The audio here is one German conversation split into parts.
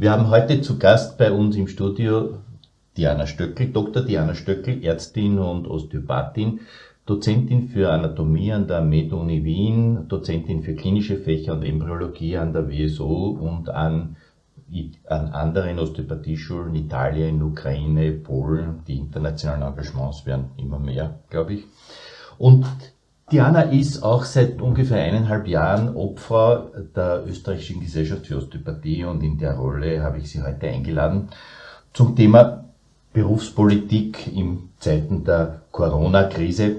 Wir haben heute zu Gast bei uns im Studio Diana Stöckel, Dr. Diana Stöckel, Ärztin und Osteopathin, Dozentin für Anatomie an der MedUni Wien, Dozentin für klinische Fächer und Embryologie an der WSO und an, an anderen Osteopathieschulen Italien, in Ukraine, Polen. Die internationalen Engagements werden immer mehr, glaube ich. Und Diana ist auch seit ungefähr eineinhalb Jahren Obfrau der Österreichischen Gesellschaft für Osteopathie und in der Rolle habe ich sie heute eingeladen zum Thema Berufspolitik in Zeiten der Corona-Krise.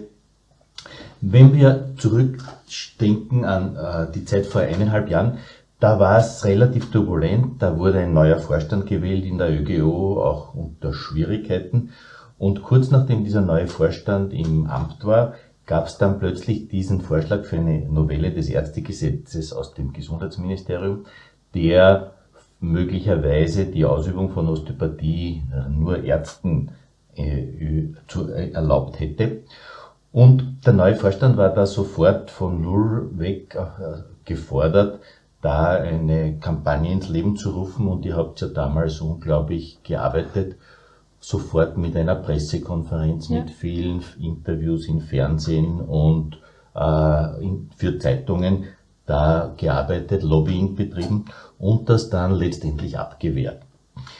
Wenn wir zurückdenken an äh, die Zeit vor eineinhalb Jahren, da war es relativ turbulent, da wurde ein neuer Vorstand gewählt in der ÖGO, auch unter Schwierigkeiten. Und kurz nachdem dieser neue Vorstand im Amt war, gab es dann plötzlich diesen Vorschlag für eine Novelle des Ärztegesetzes aus dem Gesundheitsministerium, der möglicherweise die Ausübung von Osteopathie nur Ärzten äh, erlaubt hätte. Und der neue Vorstand war da sofort von Null weg äh, gefordert, da eine Kampagne ins Leben zu rufen und ihr habt ja damals unglaublich gearbeitet sofort mit einer Pressekonferenz, ja. mit vielen Interviews im Fernsehen und äh, in, für Zeitungen da gearbeitet, Lobbying betrieben und das dann letztendlich abgewehrt.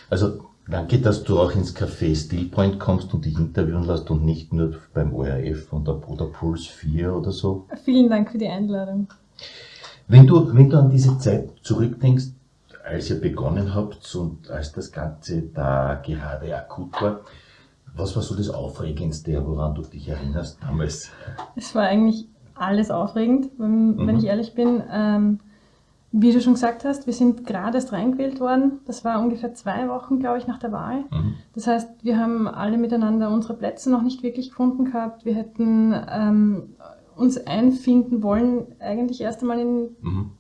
Also danke, dass du auch ins Café Stillpoint kommst und dich interviewen lässt und nicht nur beim ORF oder, oder Puls 4 oder so. Vielen Dank für die Einladung. Wenn du, wenn du an diese Zeit zurückdenkst, als ihr begonnen habt und als das Ganze da gerade akut war, was war so das Aufregendste, woran du dich erinnerst damals? Es war eigentlich alles aufregend, wenn, mhm. wenn ich ehrlich bin. Ähm, wie du schon gesagt hast, wir sind gerade erst reingewählt worden. Das war ungefähr zwei Wochen, glaube ich, nach der Wahl. Mhm. Das heißt, wir haben alle miteinander unsere Plätze noch nicht wirklich gefunden gehabt. Wir hätten ähm, uns einfinden wollen, eigentlich erst einmal in mhm.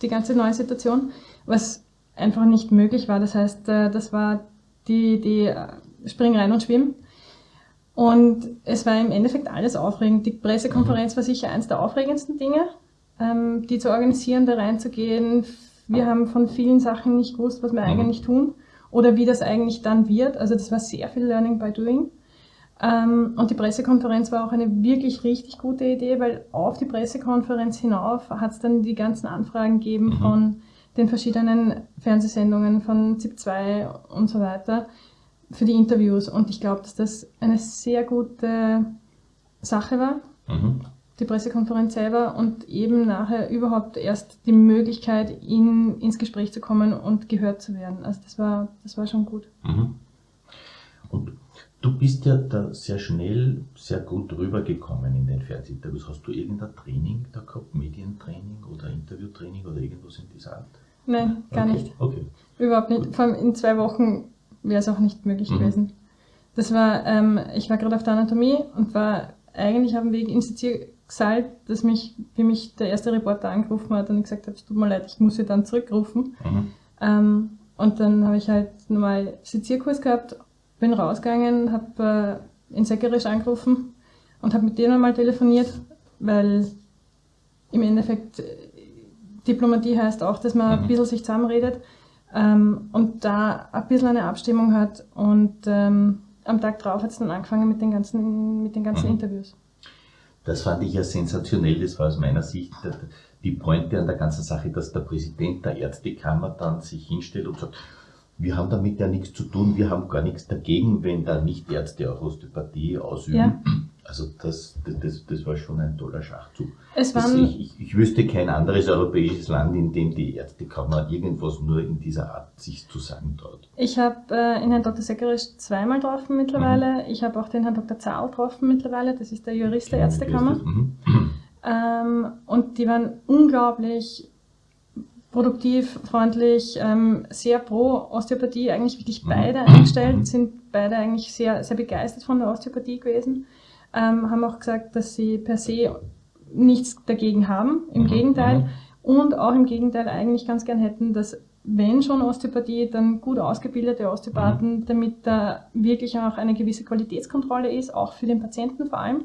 die ganze neue Situation was einfach nicht möglich war. Das heißt, äh, das war die, die äh, Spring rein und schwimmen. Und es war im Endeffekt alles aufregend. Die Pressekonferenz war sicher eines der aufregendsten Dinge, ähm, die zu organisieren, da reinzugehen. Wir haben von vielen Sachen nicht gewusst, was wir mhm. eigentlich tun oder wie das eigentlich dann wird. Also das war sehr viel Learning by Doing. Ähm, und die Pressekonferenz war auch eine wirklich richtig gute Idee, weil auf die Pressekonferenz hinauf hat es dann die ganzen Anfragen gegeben mhm. von den verschiedenen Fernsehsendungen von ZIP 2 und so weiter für die Interviews. Und ich glaube, dass das eine sehr gute Sache war, mhm. die Pressekonferenz selber und eben nachher überhaupt erst die Möglichkeit, in, ins Gespräch zu kommen und gehört zu werden. Also das war, das war schon gut. Mhm. Und du bist ja da sehr schnell, sehr gut rübergekommen in den Fernsehinterviews. Hast du irgendein Training da gehabt, Medientraining oder Interviewtraining oder irgendwas in dieser Art? Nein, gar okay. nicht. Okay. Überhaupt nicht. Vor allem in zwei Wochen wäre es auch nicht möglich mhm. gewesen. Das war, ähm, ich war gerade auf der Anatomie und war eigentlich auf dem Weg ins Seziersaal, dass mich, wie mich der erste Reporter angerufen hat und ich gesagt habe, es tut mir leid, ich muss sie dann zurückrufen. Mhm. Ähm, und dann habe ich halt normal Sezierkurs gehabt, bin rausgegangen, habe äh, in Säckerisch angerufen und habe mit denen mal telefoniert, weil im Endeffekt Diplomatie heißt auch, dass man mhm. ein bisschen sich zusammenredet ähm, und da ein bisschen eine Abstimmung hat und ähm, am Tag drauf hat es dann angefangen mit den ganzen, mit den ganzen mhm. Interviews. Das fand ich ja sensationell, das war aus meiner Sicht die Pointe an der ganzen Sache, dass der Präsident der Ärztekammer dann sich hinstellt und sagt, wir haben damit ja nichts zu tun, wir haben gar nichts dagegen, wenn da nicht Ärzte auch Osteopathie ausüben. Ja. Also das, das, das war schon ein toller Schachzug. Es waren, ich, ich, ich, wüsste kein anderes europäisches Land, in dem die Ärztekammer irgendwas nur in dieser Art sich zu sagen traut. Ich habe äh, in Herrn Dr. Seckerisch zweimal getroffen mittlerweile. Mhm. Ich habe auch den Herrn Dr. Zahl getroffen mittlerweile. Das ist der Jurist der Ärztekammer. Mhm. Ähm, und die waren unglaublich produktiv, freundlich, ähm, sehr pro Osteopathie, eigentlich wirklich mhm. beide mhm. eingestellt, sind beide eigentlich sehr, sehr begeistert von der Osteopathie gewesen, ähm, haben auch gesagt, dass sie per se nichts dagegen haben, im mhm. Gegenteil, mhm. und auch im Gegenteil eigentlich ganz gern hätten, dass wenn schon Osteopathie, dann gut ausgebildete Osteopathen, mhm. damit da wirklich auch eine gewisse Qualitätskontrolle ist, auch für den Patienten vor allem.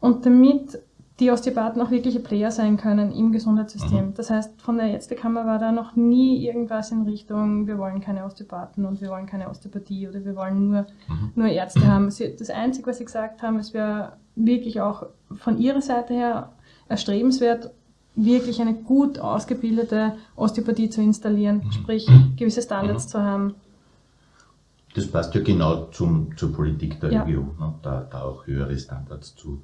Und damit die Osteopathen auch wirkliche Player sein können im Gesundheitssystem. Mhm. Das heißt, von der Ärztekammer war da noch nie irgendwas in Richtung, wir wollen keine Osteopathen und wir wollen keine Osteopathie oder wir wollen nur, mhm. nur Ärzte haben. Das Einzige, was sie gesagt haben, es wäre wirklich auch von ihrer Seite her erstrebenswert, wirklich eine gut ausgebildete Osteopathie zu installieren, mhm. sprich gewisse Standards mhm. zu haben. Das passt ja genau zum, zur Politik der ja. Region, ne? da, da auch höhere Standards zu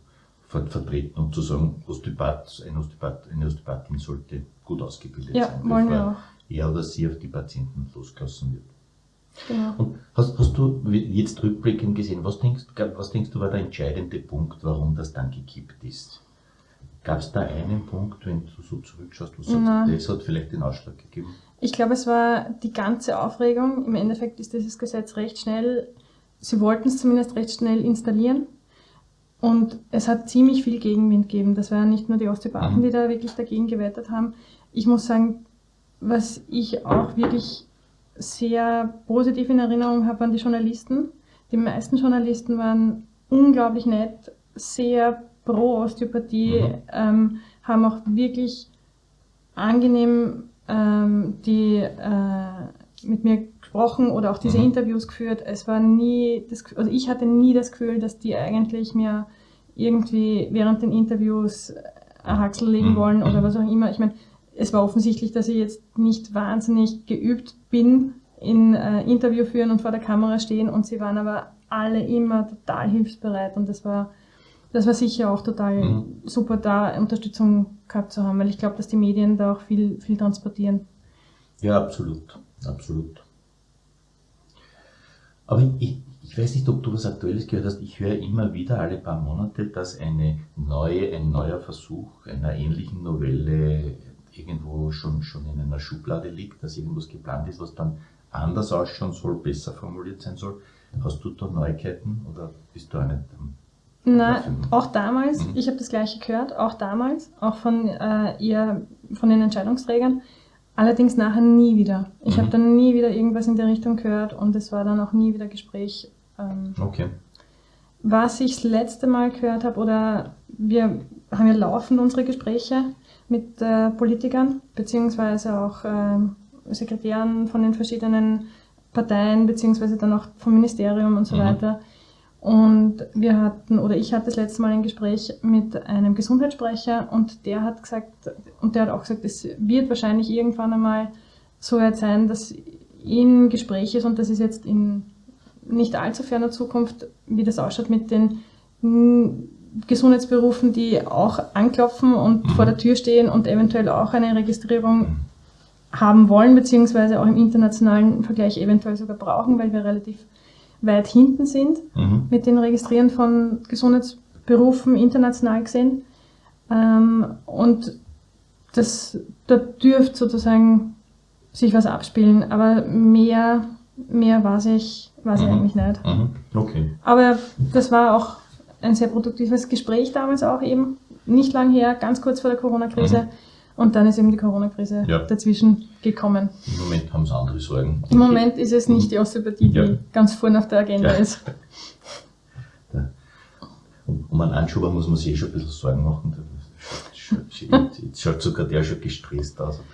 vertreten und zu sagen, Osteopath, ein Osteopath, eine Osteopathin sollte gut ausgebildet ja, sein, wir auch. er oder sie auf die Patienten losgelassen wird. Genau. Und hast, hast du jetzt rückblickend gesehen, was denkst, was denkst du war der entscheidende Punkt, warum das dann gekippt ist? Gab es da einen Punkt, wenn du so zurückschaust, wo du sagst, das hat vielleicht den Ausschlag gegeben? Ich glaube, es war die ganze Aufregung. Im Endeffekt ist dieses Gesetz recht schnell, sie wollten es zumindest recht schnell installieren. Und es hat ziemlich viel Gegenwind gegeben. Das waren nicht nur die Osteopathen, mhm. die da wirklich dagegen gewettet haben. Ich muss sagen, was ich auch wirklich sehr positiv in Erinnerung habe, waren die Journalisten. Die meisten Journalisten waren unglaublich nett, sehr pro Osteopathie, mhm. ähm, haben auch wirklich angenehm ähm, die, äh, mit mir gesprochen oder auch diese mhm. Interviews geführt. Es war nie, das, also ich hatte nie das Gefühl, dass die eigentlich mir irgendwie während den Interviews ein Haxel legen mhm. wollen oder mhm. was auch immer. Ich meine, es war offensichtlich, dass ich jetzt nicht wahnsinnig geübt bin in äh, Interview führen und vor der Kamera stehen und sie waren aber alle immer total hilfsbereit und das war das war sicher auch total mhm. super, da Unterstützung gehabt zu haben, weil ich glaube, dass die Medien da auch viel, viel transportieren. Ja, absolut, absolut. Aber ich, ich weiß nicht, ob du was Aktuelles gehört hast. Ich höre immer wieder alle paar Monate, dass eine neue, ein neuer Versuch einer ähnlichen Novelle irgendwo schon, schon in einer Schublade liegt, dass irgendwas geplant ist, was dann anders ausschauen soll, besser formuliert sein soll. Hast du da Neuigkeiten oder bist du auch nicht Nein, auch damals, mhm. ich habe das gleiche gehört, auch damals, auch von äh, ihr, von den Entscheidungsträgern, allerdings nachher nie wieder. Ich mhm. habe dann nie wieder irgendwas in der Richtung gehört und es war dann auch nie wieder Gespräch. Ähm, okay. Was ich das letzte Mal gehört habe, oder wir haben ja laufend unsere Gespräche mit äh, Politikern, beziehungsweise auch äh, Sekretären von den verschiedenen Parteien, beziehungsweise dann auch vom Ministerium und so mhm. weiter und wir hatten, oder ich hatte das letzte Mal ein Gespräch mit einem Gesundheitssprecher und der hat gesagt, und der hat auch gesagt, es wird wahrscheinlich irgendwann einmal so weit sein, dass in Gespräch ist und das ist jetzt in nicht allzu ferner Zukunft, wie das ausschaut mit den Gesundheitsberufen, die auch anklopfen und mhm. vor der Tür stehen und eventuell auch eine Registrierung haben wollen, beziehungsweise auch im internationalen Vergleich eventuell sogar brauchen, weil wir relativ weit hinten sind mhm. mit den Registrieren von Gesundheitsberufen international gesehen. Ähm, und das, da dürfte sozusagen sich was abspielen, aber mehr, mehr weiß ich, weiß mhm. ich eigentlich nicht. Mhm. Okay. Aber das war auch ein sehr produktives Gespräch damals auch eben, nicht lang her, ganz kurz vor der Corona-Krise. Mhm. Und dann ist eben die Corona-Krise ja. dazwischen gekommen. Im Moment haben sie andere Sorgen. Im Moment ist es nicht die Osteopathie, die ja. ganz vorne auf der Agenda ja. ist. Um einen Anschuber muss man sich eh schon ein bisschen Sorgen machen. Jetzt schaut sogar der schon gestresst aus. Ein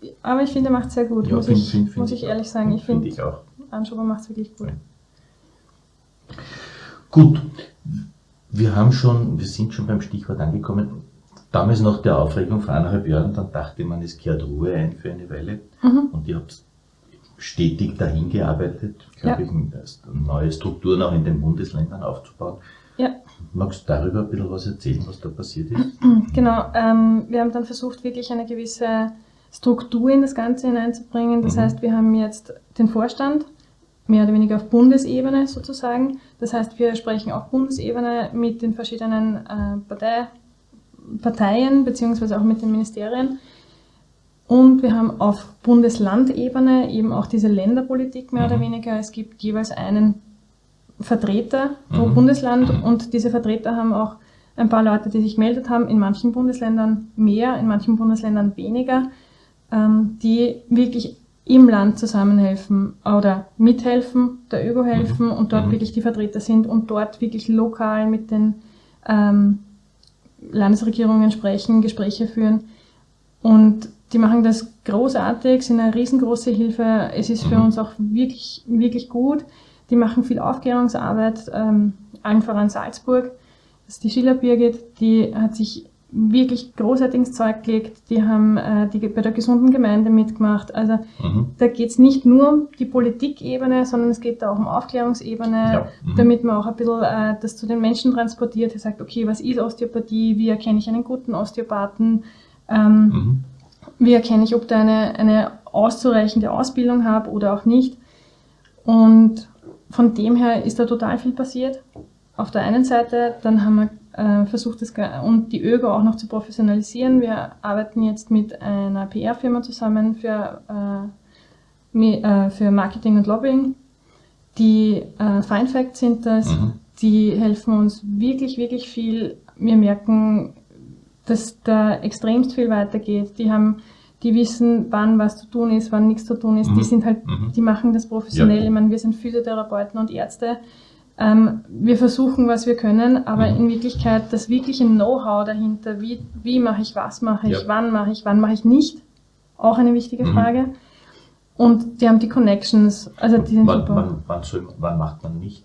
bisschen. Aber ich finde, er macht es sehr gut, muss, find, ich, find, muss ich ehrlich sagen. Ich finde, find Anschuber macht es wirklich gut. Gut, wir haben schon, wir sind schon beim Stichwort angekommen damals nach der Aufregung vor eineinhalb Jahren, dann dachte man, es kehrt Ruhe ein für eine Weile. Mhm. Und ihr habt stetig dahin gearbeitet, glaube ja. ich, neue Strukturen auch in den Bundesländern aufzubauen. Ja. Magst du darüber ein bisschen was erzählen, was da passiert ist? Genau, ähm, wir haben dann versucht, wirklich eine gewisse Struktur in das Ganze hineinzubringen. Das mhm. heißt, wir haben jetzt den Vorstand, mehr oder weniger auf Bundesebene sozusagen. Das heißt, wir sprechen auf Bundesebene mit den verschiedenen äh, Partei, Parteien beziehungsweise auch mit den Ministerien. Und wir haben auf Bundeslandebene eben auch diese Länderpolitik mehr mhm. oder weniger. Es gibt jeweils einen Vertreter pro mhm. Bundesland und diese Vertreter haben auch ein paar Leute, die sich gemeldet haben, in manchen Bundesländern mehr, in manchen Bundesländern weniger, ähm, die wirklich im Land zusammenhelfen oder mithelfen, der ÖGO helfen mhm. und dort mhm. wirklich die Vertreter sind und dort wirklich lokal mit den ähm, Landesregierungen sprechen, Gespräche führen. Und die machen das großartig, sind eine riesengroße Hilfe. Es ist für mhm. uns auch wirklich, wirklich gut. Die machen viel Aufklärungsarbeit, ähm, allen voran Salzburg. Das ist die Schiller Birgit, die hat sich wirklich großartiges Zeug gelegt. Die haben äh, die, bei der gesunden Gemeinde mitgemacht. Also mhm. da geht es nicht nur um die Politikebene, sondern es geht da auch um Aufklärungsebene, ja. mhm. damit man auch ein bisschen äh, das zu den Menschen transportiert. Er sagt, okay, was ist Osteopathie? Wie erkenne ich einen guten Osteopathen? Ähm, mhm. Wie erkenne ich, ob da eine, eine auszureichende Ausbildung habe oder auch nicht? Und von dem her ist da total viel passiert. Auf der einen Seite, dann haben wir äh, versucht das und die ÖGO auch noch zu professionalisieren. Wir arbeiten jetzt mit einer PR-Firma zusammen für, äh, äh, für Marketing und Lobbying. Die äh, Fine Fact sind das, mhm. die helfen uns wirklich, wirklich viel. Wir merken, dass da extremst viel weitergeht. Die haben die wissen, wann was zu tun ist, wann nichts zu tun ist. Mhm. Die sind halt, mhm. die machen das professionell. Ja. Ich meine, wir sind Physiotherapeuten und Ärzte. Ähm, wir versuchen, was wir können, aber mhm. in Wirklichkeit das wirkliche Know-how dahinter, wie, wie mache ich was, mache ich, ja. wann mache ich, wann mache ich nicht, auch eine wichtige mhm. Frage. Und die haben die Connections, also die sind wann, super. Wann, wann, soll, wann macht man nicht?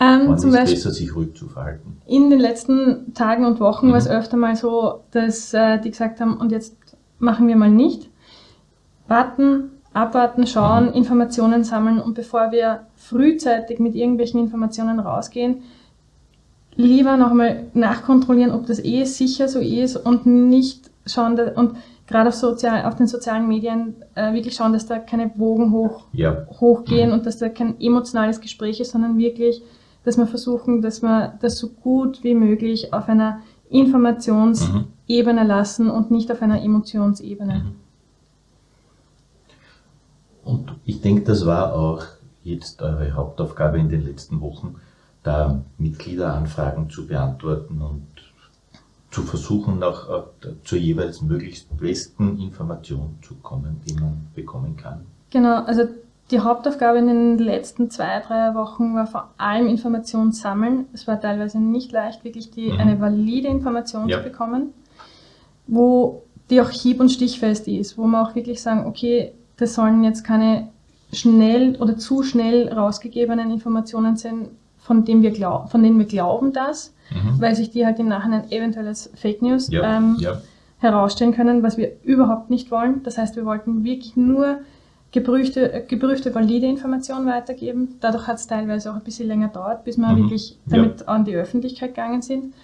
Ähm, wann ist Beispiel, besser, sich ruhig zu verhalten? In den letzten Tagen und Wochen mhm. war es öfter mal so, dass äh, die gesagt haben, und jetzt machen wir mal nicht. Warten, abwarten, schauen. Informationen sammeln und bevor wir frühzeitig mit irgendwelchen Informationen rausgehen, lieber nochmal nachkontrollieren, ob das eh sicher so ist und nicht schauen, und gerade auf, sozial, auf den sozialen Medien äh, wirklich schauen, dass da keine Wogen hoch, ja. hochgehen mhm. und dass da kein emotionales Gespräch ist, sondern wirklich, dass wir versuchen, dass wir das so gut wie möglich auf einer Informationsebene mhm. lassen und nicht auf einer Emotionsebene. Mhm. Und ich denke, das war auch jetzt eure Hauptaufgabe in den letzten Wochen, da Mitgliederanfragen zu beantworten und zu versuchen, auch zur jeweils möglichst besten Information zu kommen, die man bekommen kann. Genau, also die Hauptaufgabe in den letzten zwei, drei Wochen war vor allem Information sammeln. Es war teilweise nicht leicht, wirklich die, mhm. eine valide Information ja. zu bekommen, wo die auch hieb- und stichfest ist, wo man auch wirklich sagen, okay, das sollen jetzt keine schnell oder zu schnell rausgegebenen Informationen sein, von, dem wir glaub, von denen wir glauben das, mhm. weil sich die halt im Nachhinein eventuell als Fake News ja, ähm, ja. herausstellen können, was wir überhaupt nicht wollen. Das heißt, wir wollten wirklich nur geprüfte, geprüfte valide Informationen weitergeben. Dadurch hat es teilweise auch ein bisschen länger gedauert, bis wir mhm. wirklich damit ja. an die Öffentlichkeit gegangen sind.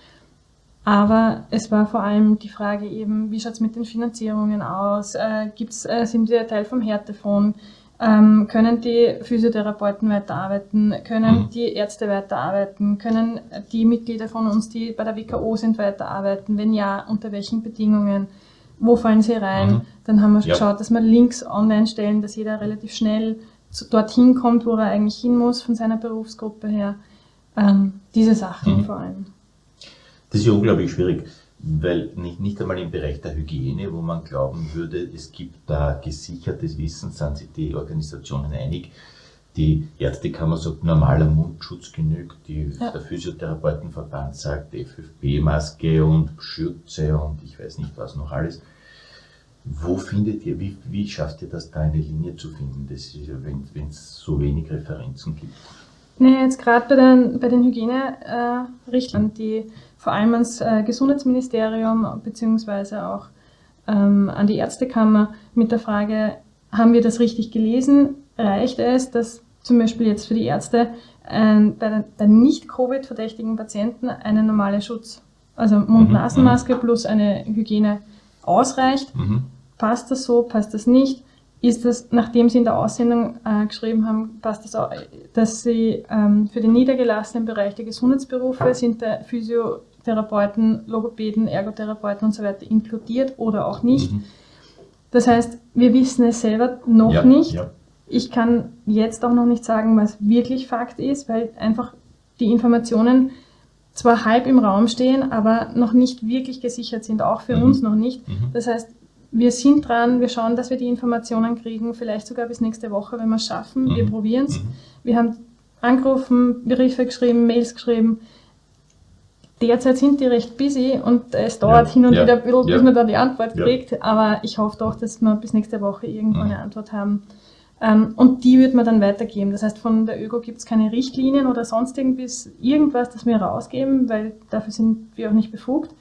Aber es war vor allem die Frage eben, wie schaut es mit den Finanzierungen aus? Äh, gibt's, äh, sind wir Teil vom Härtefonds? Ähm, können die Physiotherapeuten weiterarbeiten? Können mhm. die Ärzte weiterarbeiten? Können die Mitglieder von uns, die bei der WKO sind, weiterarbeiten? Wenn ja, unter welchen Bedingungen? Wo fallen sie rein? Mhm. Dann haben wir ja. geschaut, dass wir Links online stellen, dass jeder relativ schnell zu, dorthin kommt, wo er eigentlich hin muss von seiner Berufsgruppe her. Ähm, diese Sachen mhm. vor allem. Das ist ja unglaublich schwierig, weil nicht, nicht einmal im Bereich der Hygiene, wo man glauben würde, es gibt da gesichertes Wissen, sind sich die Organisationen einig. Die Ärztekammer sagt, normaler Mundschutz genügt, die, ja. der Physiotherapeutenverband sagt FFP-Maske und Schürze und ich weiß nicht was noch alles. Wo findet ihr, wie, wie schafft ihr das da eine Linie zu finden, das ist, wenn es so wenig Referenzen gibt? Nee, jetzt gerade bei den, bei den Hygienerichtlinien, äh, die vor allem ans äh, Gesundheitsministerium beziehungsweise auch ähm, an die Ärztekammer mit der Frage, haben wir das richtig gelesen? Reicht es, dass zum Beispiel jetzt für die Ärzte äh, bei, bei nicht Covid-verdächtigen Patienten eine normale Schutz, also Mund-Nasen-Maske mhm. plus eine Hygiene ausreicht? Mhm. Passt das so? Passt das nicht? ist das, nachdem Sie in der Aussendung äh, geschrieben haben, passt das auch, dass Sie ähm, für den niedergelassenen Bereich der Gesundheitsberufe sind der Physiotherapeuten, Logopäden, Ergotherapeuten und so weiter inkludiert oder auch nicht. Mhm. Das heißt, wir wissen es selber noch ja, nicht. Ja. Ich kann jetzt auch noch nicht sagen, was wirklich Fakt ist, weil einfach die Informationen zwar halb im Raum stehen, aber noch nicht wirklich gesichert sind, auch für mhm. uns noch nicht. Mhm. Das heißt, wir sind dran, wir schauen, dass wir die Informationen kriegen, vielleicht sogar bis nächste Woche, wenn wir es schaffen. Mhm. Wir probieren es. Mhm. Wir haben angerufen, Briefe geschrieben, Mails geschrieben. Derzeit sind die recht busy und es dauert Ja, hin und ja, wieder ein bisschen, bis ja. man da die Antwort kriegt. Aber ich hoffe doch, dass wir bis nächste Woche irgendwo Mhm. eine Antwort haben. Ähm, und die wird man dann weitergeben. Das heißt, von der ÖGO gibt es keine Richtlinien oder sonst irgendwas, irgendwas, das wir rausgeben, weil dafür sind wir auch nicht befugt.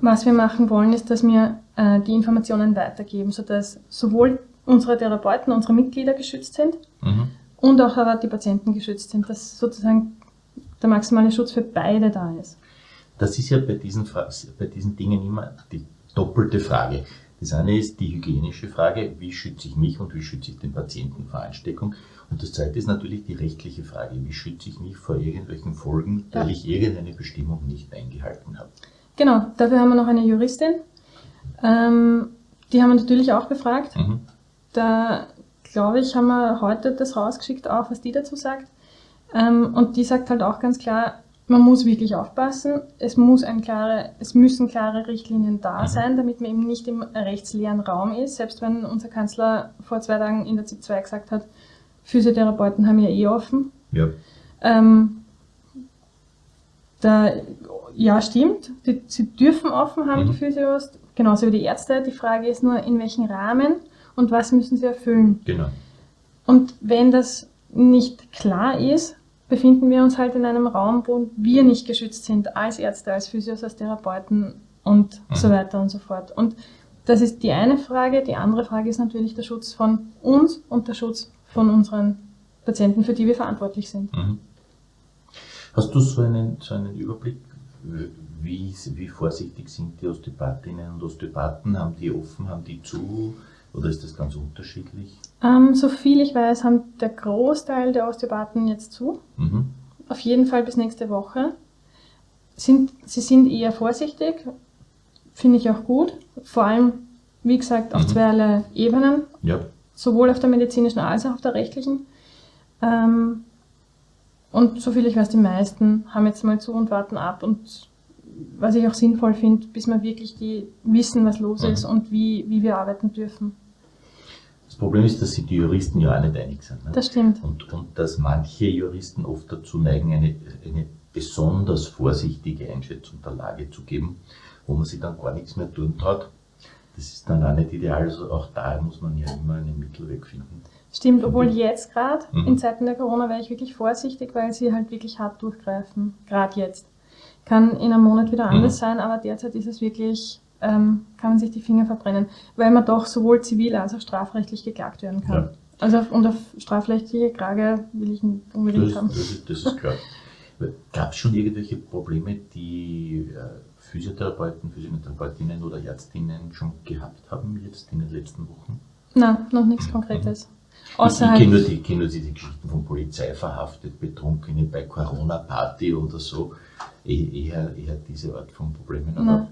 Was wir machen wollen, ist, dass wir äh, die Informationen weitergeben, sodass sowohl unsere Therapeuten, unsere Mitglieder geschützt sind Mhm. und auch aber die Patienten geschützt sind, dass sozusagen der maximale Schutz für beide da ist. Das ist ja bei diesen, Fra bei diesen Dingen immer die doppelte Frage. Das eine ist die hygienische Frage, wie schütze ich mich und wie schütze ich den Patienten vor Ansteckung. Und das zweite ist natürlich die rechtliche Frage, wie schütze ich mich vor irgendwelchen Folgen, weil Ja. ich irgendeine Bestimmung nicht eingehalten habe. Genau, dafür haben wir noch eine Juristin. Ähm, die haben wir natürlich auch befragt. Mhm. Da glaube ich, haben wir heute das rausgeschickt, auch was die dazu sagt. Ähm, und die sagt halt auch ganz klar, man muss wirklich aufpassen. Es, muss ein klare, es müssen klare Richtlinien da Mhm. sein, damit man eben nicht im rechtsleeren Raum ist. Selbst wenn unser Kanzler vor zwei Tagen in der ZIP 2 gesagt hat, Physiotherapeuten haben ja eh offen. Ja. Ähm, da, ja, stimmt. Die, sie dürfen offen haben, Mhm. die Physios, genauso wie die Ärzte. Die Frage ist nur, in welchem Rahmen und was müssen sie erfüllen. Genau. Und wenn das nicht klar ist, befinden wir uns halt in einem Raum, wo wir nicht geschützt sind als Ärzte, als Physios, als Therapeuten und Mhm. so weiter und so fort. Und das ist die eine Frage. Die andere Frage ist natürlich der Schutz von uns und der Schutz von unseren Patienten, für die wir verantwortlich sind. Mhm. Hast du so einen, so einen Überblick, wie, wie vorsichtig sind die Osteopathinnen und Osteopathen? Haben die offen, haben die zu? Oder ist das ganz unterschiedlich? Ähm, so viel ich weiß, haben der Großteil der Osteopathen jetzt zu. Mhm. Auf jeden Fall bis nächste Woche. Sind, sie sind eher vorsichtig, finde ich auch gut. Vor allem, wie gesagt, auf Mhm. zweierlei Ebenen, Ja. sowohl auf der medizinischen als auch auf der rechtlichen. Ähm, und soviel ich weiß, die meisten haben jetzt mal zu und warten ab. Und was ich auch sinnvoll finde, bis wir wirklich die wissen, was los Mhm. ist und wie, wie wir arbeiten dürfen. Das Problem ist, dass sich die Juristen ja auch nicht einig sind. Ne? Das stimmt. Und, und dass manche Juristen oft dazu neigen, eine, eine besonders vorsichtige Einschätzung der Lage zu geben, wo man sich dann gar nichts mehr tun traut. Das ist dann auch nicht ideal. Also auch da muss man ja immer einen Mittelweg finden. Stimmt, obwohl jetzt gerade, Mhm. in Zeiten der Corona, wäre ich wirklich vorsichtig, weil sie halt wirklich hart durchgreifen. Gerade jetzt. Kann in einem Monat wieder Mhm. anders sein, aber derzeit ist es wirklich, ähm, kann man sich die Finger verbrennen, weil man doch sowohl zivil als auch strafrechtlich geklagt werden kann. Ja. Also auf, und auf strafrechtliche Klage will ich nicht unbedingt Das, haben. das, ist, klar. Gab es schon irgendwelche Probleme, die äh, Physiotherapeuten, Physiotherapeutinnen oder Ärztinnen schon gehabt haben jetzt in den letzten Wochen? Nein, noch nichts Konkretes. Ich, ich kenne halt, nur, die- ich kenn nur diese Geschichten von Polizei verhaftet, Betrunkene bei Corona-Party oder so. Eh- Eher, eher diese Art von Problemen. Aber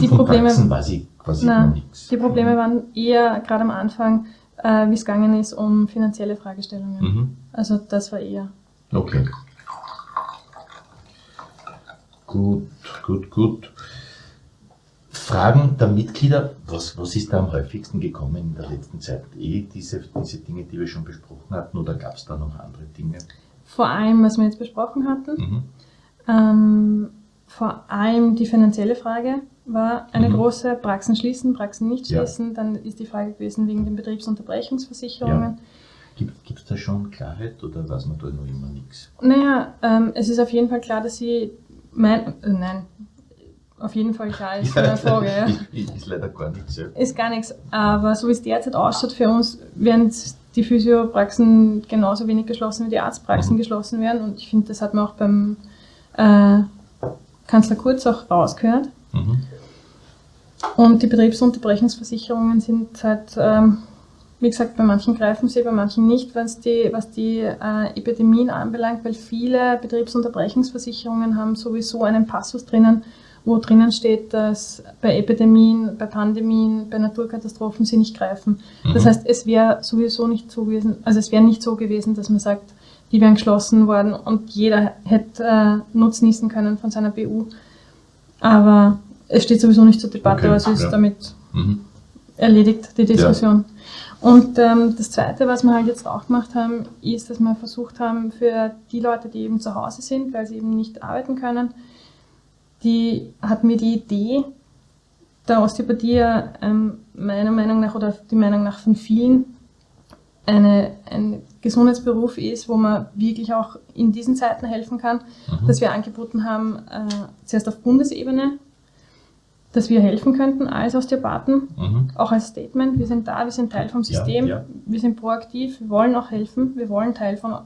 Die von Probleme- Praxen weiß ich quasi nichts. die Probleme waren eher gerade am Anfang, äh, wie es gegangen ist, um finanzielle Fragestellungen. Mhm. Also das war eher. Okay. Gut, gut, gut. Fragen der Mitglieder, was, was ist da am häufigsten gekommen in der letzten Zeit? Eh diese, diese Dinge, die wir schon besprochen hatten, oder gab es da noch andere Dinge? Vor allem, was wir jetzt besprochen hatten. Mhm. Ähm, vor allem die finanzielle Frage war eine Mhm. große, Praxen schließen, Praxen nicht Ja. schließen. Dann ist die Frage gewesen wegen den Betriebsunterbrechungsversicherungen. Gibt es da schon Klarheit oder weiß man da noch immer nichts? Naja, ähm, es ist auf jeden Fall klar, dass sie, mein, äh, nein, auf jeden Fall klar ist eine Frage, ja. ist, ist leider gar nichts. Ja. Ist gar nichts, aber so wie es derzeit ausschaut für uns, werden die Physiopraxen genauso wenig geschlossen wie die Arztpraxen Mhm. geschlossen werden. Und ich finde, das hat man auch beim äh, Kanzler Kurz auch rausgehört. Mhm. Und die Betriebsunterbrechungsversicherungen sind seit, ähm, wie gesagt, bei manchen greifen sie, bei manchen nicht, was die, was die äh, Epidemien anbelangt, weil viele Betriebsunterbrechungsversicherungen haben sowieso einen Passus drinnen, wo drinnen steht, dass bei Epidemien, bei Pandemien, bei Naturkatastrophen sie nicht greifen. Das Mhm. heißt, es wäre sowieso nicht so gewesen, also es wäre nicht so gewesen, dass man sagt, die wären geschlossen worden und jeder hätte äh, nutznießen können von seiner BU. Aber es steht sowieso nicht zur Debatte, Okay, also ist ja. damit Mhm. erledigt, die Diskussion. Und ähm, das Zweite, was wir halt jetzt auch gemacht haben, ist, dass wir versucht haben, für die Leute, die eben zu Hause sind, weil sie eben nicht arbeiten können, die hat mir die Idee der Osteopathie ähm, meiner Meinung nach oder die Meinung nach von vielen eine, ein Gesundheitsberuf ist, wo man wirklich auch in diesen Zeiten helfen kann, mhm. dass wir angeboten haben, äh, zuerst auf Bundesebene, dass wir helfen könnten als Osteopathen, mhm. auch als Statement. Wir sind da, wir sind Teil vom System, ja, ja. wir sind proaktiv, wir wollen auch helfen, wir wollen Teil von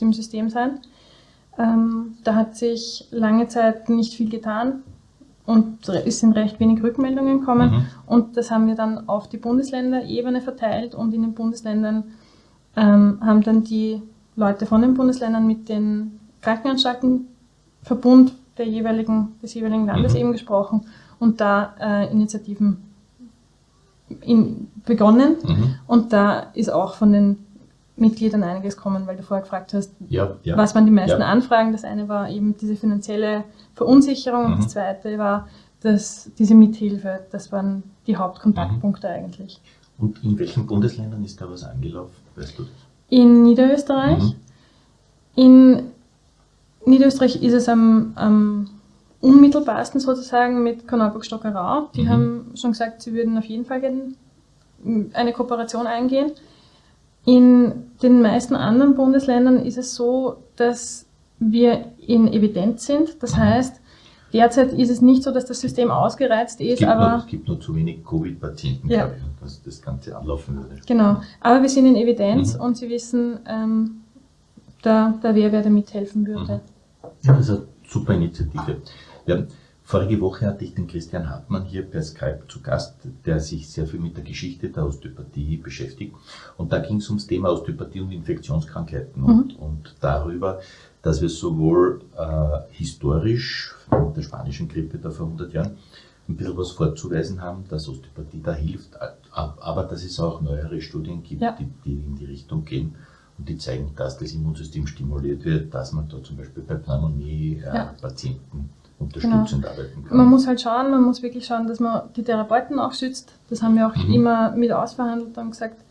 dem System sein. Ähm, da hat sich lange Zeit nicht viel getan und es sind recht wenig Rückmeldungen gekommen. Mhm. Und das haben wir dann auf die Bundesländerebene verteilt und in den Bundesländern ähm, haben dann die Leute von den Bundesländern mit den Krankenanstaltenverbund der jeweiligen, des jeweiligen Landes mhm. eben gesprochen und da äh, Initiativen in, begonnen. Mhm. Und da ist auch von den Mitgliedern einiges kommen, weil du vorher gefragt hast, ja, ja. was waren die meisten ja. Anfragen. Das eine war eben diese finanzielle Verunsicherung mhm. und das zweite war dass diese Mithilfe. Das waren die Hauptkontaktpunkte mhm. eigentlich. Und in welchen Bundesländern ist da was angelaufen? Weißt du das? In Niederösterreich. Mhm. In Niederösterreich ist es am, am unmittelbarsten sozusagen mit Korneuburg-Stockerau. Die mhm. haben schon gesagt, sie würden auf jeden Fall eine Kooperation eingehen. In den meisten anderen Bundesländern ist es so, dass wir in Evidenz sind. Das heißt, derzeit ist es nicht so, dass das System ausgereizt ist, es aber... Noch, es gibt nur zu wenig Covid-Patienten, ja. glaube ich, dass das Ganze anlaufen würde. Genau, aber wir sind in Evidenz mhm. und Sie wissen, ähm, da, da wer, wer da mithelfen würde. Mhm. Ja, das ist eine super Initiative. Ja, Vorige Woche hatte ich den Christian Hartmann hier per Skype zu Gast, der sich sehr viel mit der Geschichte der Osteopathie beschäftigt. Und da ging es ums Thema Osteopathie und Infektionskrankheiten mhm. und, und, darüber, dass wir sowohl äh, historisch mit der spanischen Grippe da vor 100 Jahren ein bisschen was vorzuweisen haben, dass Osteopathie da hilft, aber dass es auch neuere Studien gibt, ja. die, die in die Richtung gehen und die zeigen, dass das Immunsystem stimuliert wird, dass man da zum Beispiel bei Pneumonie-Patienten äh, unterstützend genau. arbeiten kann. Man muss halt schauen, man muss wirklich schauen, dass man die Therapeuten auch schützt. Das haben wir auch mhm. immer mit ausverhandelt und gesagt,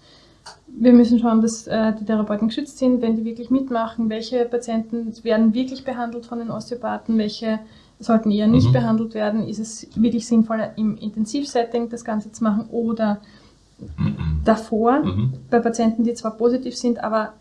wir müssen schauen, dass äh, die Therapeuten geschützt sind, wenn die wirklich mitmachen, welche Patienten werden wirklich behandelt von den Osteopathen, welche sollten eher nicht mhm. behandelt werden. Ist es wirklich sinnvoll, im Intensivsetting das Ganze zu machen oder mhm. davor mhm. bei Patienten, die zwar positiv sind, aber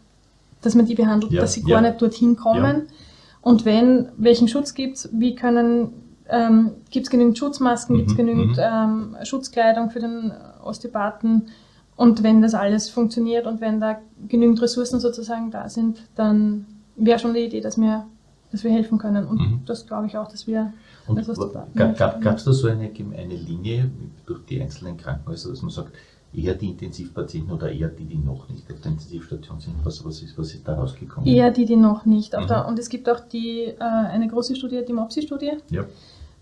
dass man die behandelt, ja. dass sie ja. gar nicht dorthin kommen. Ja und wenn, welchen Schutz gibt es? Wie können, ähm, gibt es genügend Schutzmasken, mhm. gibt es genügend mhm. ähm, Schutzkleidung für den Osteopathen? Und wenn das alles funktioniert und wenn da genügend Ressourcen sozusagen da sind, dann wäre schon die Idee, dass wir, dass wir helfen können. Und mhm. das glaube ich auch, dass wir und als Osteopathen Gab es da so eine, eine Linie durch die einzelnen Krankenhäuser, dass man sagt, eher die Intensivpatienten oder eher die, die noch nicht auf der Intensivstation sind? Was, was, ist, was ist da rausgekommen? Eher die, die noch nicht. Mhm. Der, und es gibt auch die, äh, eine große Studie, die MOPSI-Studie, ja.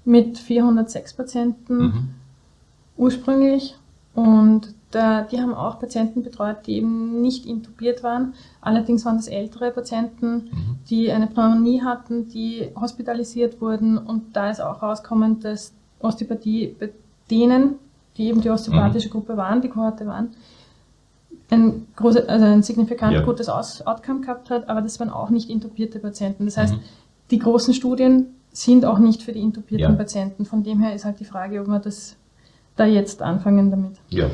mit 406 Patienten mhm. ursprünglich. Und da, die haben auch Patienten betreut, die eben nicht intubiert waren. Allerdings waren das ältere Patienten, mhm. die eine Pneumonie hatten, die hospitalisiert wurden. Und da ist auch rausgekommen, dass Osteopathie bei denen die eben die osteopathische mhm. Gruppe waren, die Kohorte waren, ein, große, also ein signifikant ja. gutes Aus Outcome gehabt hat, aber das waren auch nicht intubierte Patienten. Das heißt, mhm. die großen Studien sind auch nicht für die intubierten ja. Patienten. Von dem her ist halt die Frage, ob wir das da jetzt anfangen damit. Ja,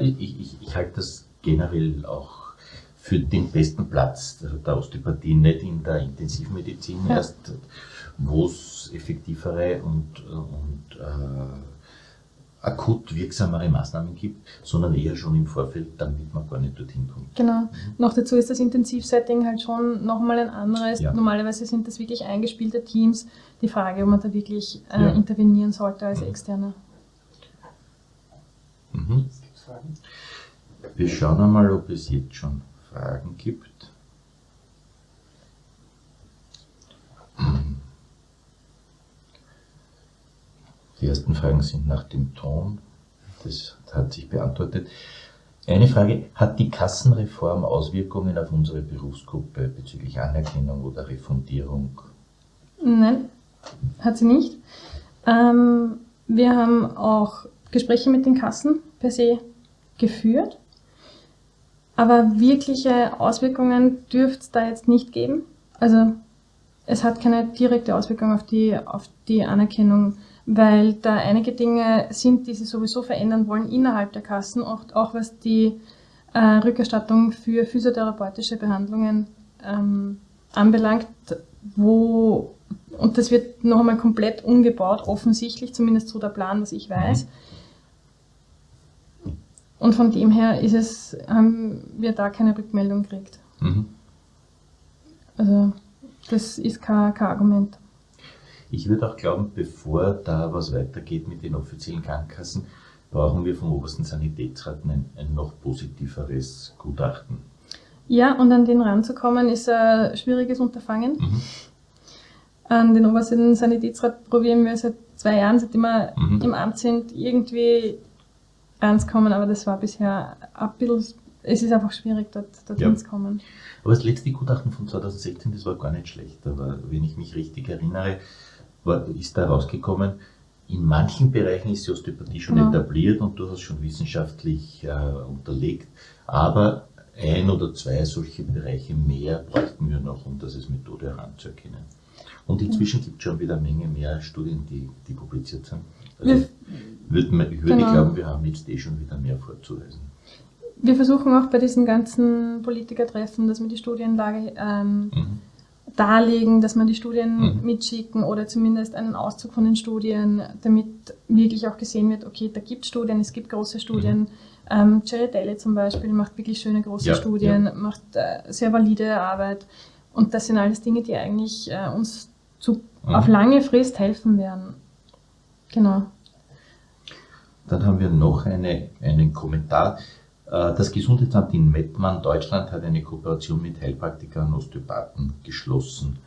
ich, ich, ich halte das generell auch für den besten Platz der Osteopathie, nicht in der Intensivmedizin ja. erst, wo es effektivere und, und äh, akut wirksamere Maßnahmen gibt, sondern eher schon im Vorfeld, damit man gar nicht dorthin kommt. Genau. Mhm. Noch dazu ist das Intensivsetting halt schon nochmal ein anderes. Ja. Normalerweise sind das wirklich eingespielte Teams. Die Frage, ob man da wirklich äh, ja. intervenieren sollte als mhm. Externer. Mhm. Wir schauen einmal, ob es jetzt schon Fragen gibt. Die ersten Fragen sind nach dem Ton. Das hat sich beantwortet. Eine Frage, hat die Kassenreform Auswirkungen auf unsere Berufsgruppe bezüglich Anerkennung oder Refundierung? Nein, hat sie nicht. Ähm, wir haben auch Gespräche mit den Kassen per se geführt, aber wirkliche Auswirkungen dürfte es da jetzt nicht geben. Also es hat keine direkte Auswirkung auf die, auf die Anerkennung, weil da einige Dinge sind, die sie sowieso verändern wollen innerhalb der Kassen, auch, auch was die äh, Rückerstattung für physiotherapeutische Behandlungen ähm, anbelangt, wo, und das wird noch einmal komplett umgebaut, offensichtlich, zumindest so der Plan, was ich weiß. Und von dem her ist es, haben wir da keine Rückmeldung gekriegt. Mhm. Also das ist kein, kein Argument. Ich würde auch glauben, bevor da was weitergeht mit den offiziellen Krankenkassen, brauchen wir vom obersten Sanitätsrat ein, ein noch positiveres Gutachten. Ja, und an den ranzukommen ist ein schwieriges Unterfangen. Mhm. An den obersten Sanitätsrat probieren wir seit zwei Jahren, seitdem wir mhm. im Amt sind, irgendwie ranzukommen, aber das war bisher ein bisschen, es ist einfach schwierig, dort, dort ja. hinzukommen. Aber das letzte Gutachten von 2016, das war gar nicht schlecht. Aber wenn ich mich richtig erinnere, war, ist da rausgekommen, in manchen Bereichen ist die Osteopathie schon genau. etabliert und durchaus schon wissenschaftlich äh, unterlegt. Aber ein oder zwei solche Bereiche mehr bräuchten wir noch, um das als Methode heranzuerkennen. Und inzwischen gibt es schon wieder eine Menge mehr Studien, die, die publiziert sind. Also würd, ich würde genau. glauben, wir haben jetzt eh schon wieder mehr vorzuweisen wir versuchen auch bei diesen ganzen Politikertreffen, dass wir die Studienlage ähm, mhm. darlegen, dass wir die Studien mhm. mitschicken oder zumindest einen Auszug von den Studien, damit wirklich auch gesehen wird, okay, da gibt es Studien, es gibt große Studien. Mhm. Ähm, Jerry Daly zum Beispiel macht wirklich schöne große ja, Studien, ja. macht äh, sehr valide Arbeit. Und das sind alles Dinge, die eigentlich äh, uns zu, mhm. auf lange Frist helfen werden. Genau. Dann haben wir noch eine, einen Kommentar. Äh, das Gesundheitsamt in Mettmann, Deutschland, hat eine Kooperation mit Heilpraktikern und Osteopathen geschlossen.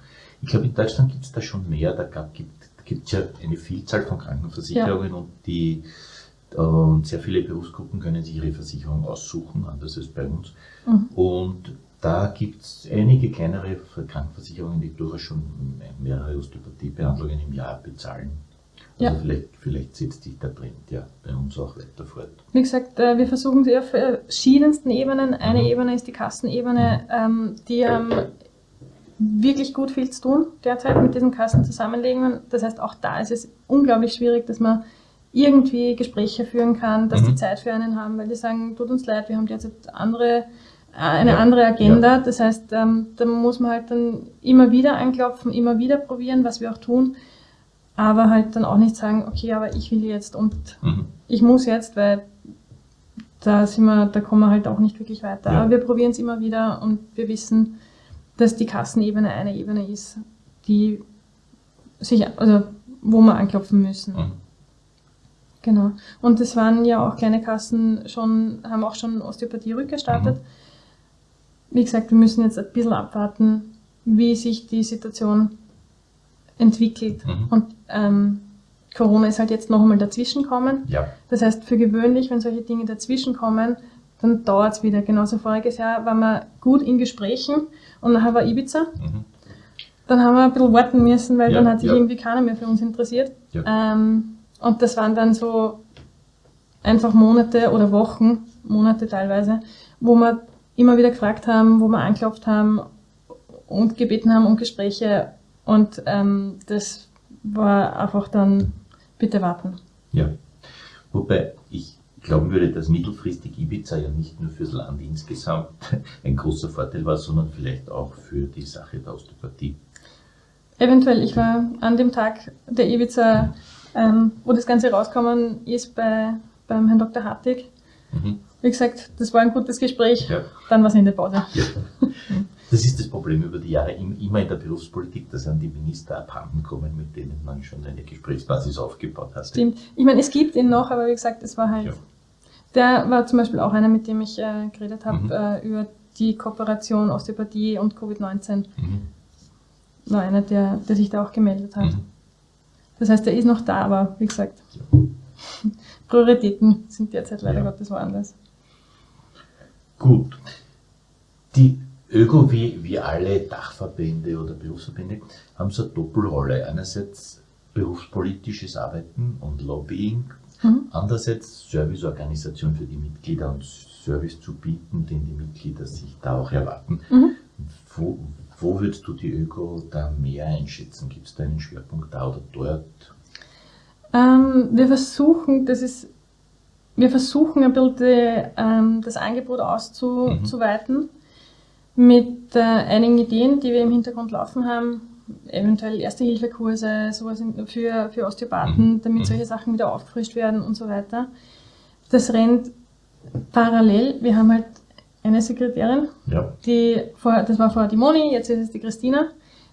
Ich glaube, in Deutschland gibt es da schon mehr. Da gibt es ja eine Vielzahl von Krankenversicherungen ja. und die und sehr viele Berufsgruppen können sich ihre Versicherung aussuchen, anders als bei uns. Mhm. Und da gibt es einige kleinere Krankenversicherungen, die durchaus schon mehrere Osteopathiebehandlungen im Jahr bezahlen. Also ja. vielleicht, vielleicht setzt sich der Trend ja bei uns auch weiter fort. Wie gesagt, äh, wir versuchen sie auf verschiedensten Ebenen. Eine mhm. Ebene ist die Kassenebene, ähm, die haben wirklich gut viel zu tun derzeit mit diesen Kassenzusammenlegungen. Das heißt, auch da ist es unglaublich schwierig, dass man irgendwie Gespräche führen kann, dass mhm. die Zeit für einen haben, weil die sagen, tut uns leid, wir haben derzeit andere, äh, eine ja. andere Agenda. Ja. Das heißt, ähm, da muss man halt dann immer wieder anklopfen, immer wieder probieren, was wir auch tun aber halt dann auch nicht sagen, okay, aber ich will jetzt und mhm. ich muss jetzt, weil da sind wir, da kommen wir halt auch nicht wirklich weiter. Ja. Aber wir probieren es immer wieder und wir wissen, dass die Kassenebene eine Ebene ist, die sich, also wo wir anklopfen müssen. Mhm. Genau. Und es waren ja auch kleine Kassen schon, haben auch schon Osteopathie rückgestartet. Mhm. Wie gesagt, wir müssen jetzt ein bisschen abwarten, wie sich die Situation entwickelt. Mhm. Und ähm, Corona ist halt jetzt noch einmal dazwischen kommen. Ja. Das heißt, für gewöhnlich, wenn solche Dinge dazwischen kommen, dann dauert es wieder. Genauso voriges Jahr waren wir gut in Gesprächen und nachher war Ibiza. Mhm. Dann haben wir ein bisschen warten müssen, weil ja, dann hat sich ja. irgendwie keiner mehr für uns interessiert. Ähm, und das waren dann so einfach Monate oder Wochen, Monate teilweise, wo wir immer wieder gefragt haben, wo wir anklopft haben und gebeten haben um Gespräche und ähm, das war einfach dann, bitte warten. Ja, wobei ich glauben würde, dass mittelfristig Ibiza ja nicht nur fürs Land insgesamt ein großer Vorteil war, sondern vielleicht auch für die Sache der Osteopathie. Eventuell, ich war an dem Tag der Ibiza, ähm, wo das Ganze rausgekommen ist, bei, beim Herrn Dr. Hartig. Mhm. Wie gesagt, das war ein gutes Gespräch, ja. dann war es in der Pause. Ja. Das ist das Problem über die Jahre immer in der Berufspolitik, dass an die Minister abhanden kommen, mit denen man schon eine Gesprächsbasis aufgebaut hat. Stimmt. Ich meine, es gibt ihn noch, aber wie gesagt, es war halt. Ja. Der war zum Beispiel auch einer, mit dem ich äh, geredet habe, mhm. äh, über die Kooperation Osteopathie und Covid-19. Mhm. War einer, der, der sich da auch gemeldet hat. Mhm. Das heißt, er ist noch da, aber wie gesagt, ja. Prioritäten sind derzeit leider ja. Gottes woanders. Gut. Die ÖGO wie, wie alle Dachverbände oder Berufsverbände haben so eine Doppelrolle. Einerseits berufspolitisches Arbeiten und Lobbying, mhm. andererseits Serviceorganisation für die Mitglieder und Service zu bieten, den die Mitglieder sich da auch erwarten. Mhm. Wo, Wo würdest du die Öko da mehr einschätzen? Gibt es da einen Schwerpunkt da oder dort? Ähm, wir versuchen, das ist, wir versuchen ein bisschen die, ähm, das Angebot auszuweiten mhm. Mit äh, einigen Ideen, die wir im Hintergrund laufen haben. Eventuell Erste-Hilfe-Kurse, sowas für, für Osteopathen, mhm. damit mhm. solche Sachen wieder aufgefrischt werden und so weiter. Das rennt parallel. Wir haben halt eine Sekretärin, ja. die vor, das war vorher die Moni, jetzt ist es die Christina,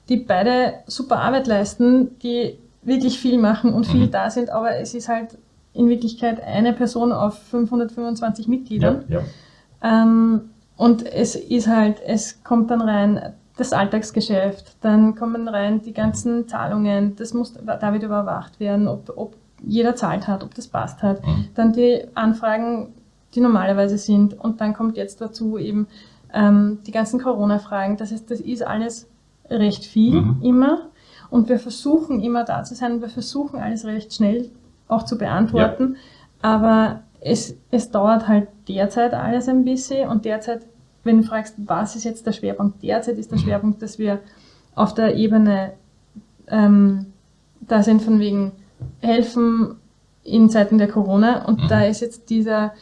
die beide super Arbeit leisten, die wirklich viel machen und viel mhm. da sind, aber es ist halt in Wirklichkeit eine Person auf 525 Mitgliedern. Ja, ja. Ähm, und es ist halt, es kommt dann rein das Alltagsgeschäft, dann kommen rein die ganzen Zahlungen, das muss da wieder überwacht werden, ob, ob jeder zahlt hat, ob das passt hat. Mhm. Dann die Anfragen die normalerweise sind. Und dann kommt jetzt dazu eben ähm, die ganzen Corona-Fragen. Das heißt, das ist alles recht viel mhm. immer. Und wir versuchen immer da zu sein. Wir versuchen alles recht schnell auch zu beantworten. Ja. Aber es, es dauert halt derzeit alles ein bisschen. Und derzeit, wenn du fragst, was ist jetzt der Schwerpunkt? Derzeit ist der mhm. Schwerpunkt, dass wir auf der Ebene ähm, da sind von wegen helfen in Zeiten der Corona. Und mhm. da ist jetzt dieser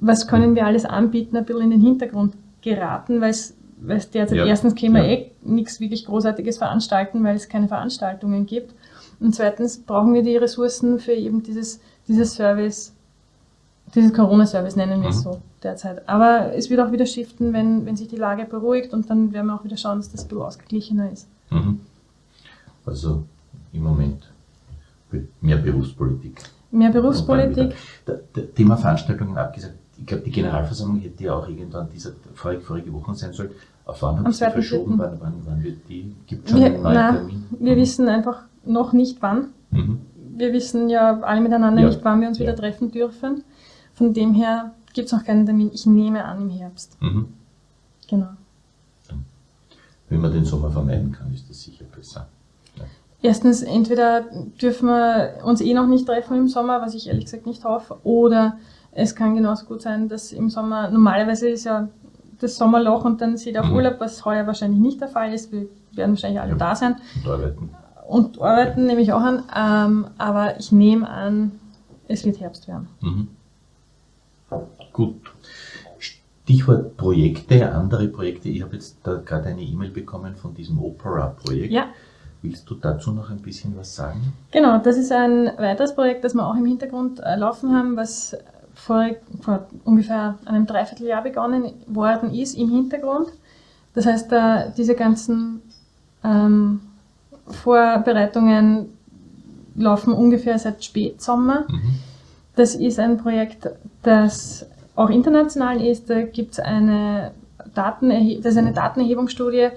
was können wir alles anbieten, ein bisschen in den Hintergrund geraten, weil es weil es derzeit ja. erstens können wir ja. eh nichts wirklich Großartiges veranstalten, weil es keine Veranstaltungen gibt. Und zweitens brauchen wir die Ressourcen für eben dieses, dieses Service, dieses Corona-Service nennen wir es mhm. so derzeit. Aber es wird auch wieder shiften, wenn, wenn sich die Lage beruhigt und dann werden wir auch wieder schauen, dass das ein bisschen ausgeglichener ist. Mhm. Also im Moment mehr Berufspolitik. Mehr Berufspolitik. Thema Veranstaltungen abgesagt ich glaube, die Generalversammlung hätte ja auch irgendwann dieser vorige, vorige Woche sein sollen. Auf wann haben Sie verschoben? Wann, wann, wann, wird die? Gibt es schon wir, einen neuen nein, Termin? Wir mhm. wissen einfach noch nicht wann. Mhm. Wir wissen ja alle miteinander ja. nicht, wann wir uns ja. wieder treffen dürfen. Von dem her gibt es noch keinen Termin. Ich nehme an im Herbst. Mhm. Genau. Wenn man den Sommer vermeiden kann, ist das sicher besser. Ja. Erstens, entweder dürfen wir uns eh noch nicht treffen im Sommer, was ich ehrlich gesagt nicht hoffe, oder es kann genauso gut sein, dass im Sommer, normalerweise ist ja das Sommerloch und dann sieht auf mhm. Urlaub, was heuer wahrscheinlich nicht der Fall ist. Wir werden wahrscheinlich alle ja. da sein. Und arbeiten. Und arbeiten nehme ich auch an. Ähm, aber ich nehme an, es wird Herbst werden. Mhm. Gut. Stichwort Projekte, andere Projekte. Ich habe jetzt da gerade eine E-Mail bekommen von diesem Opera-Projekt. Ja. Willst du dazu noch ein bisschen was sagen? Genau, das ist ein weiteres Projekt, das wir auch im Hintergrund äh, laufen haben, was vor, vor ungefähr einem Dreivierteljahr begonnen worden ist im Hintergrund. Das heißt, diese ganzen ähm, Vorbereitungen laufen ungefähr seit Spätsommer. Mhm. Das ist ein Projekt, das auch international ist. Da gibt es eine, Datenerhe das ist eine Datenerhebungsstudie,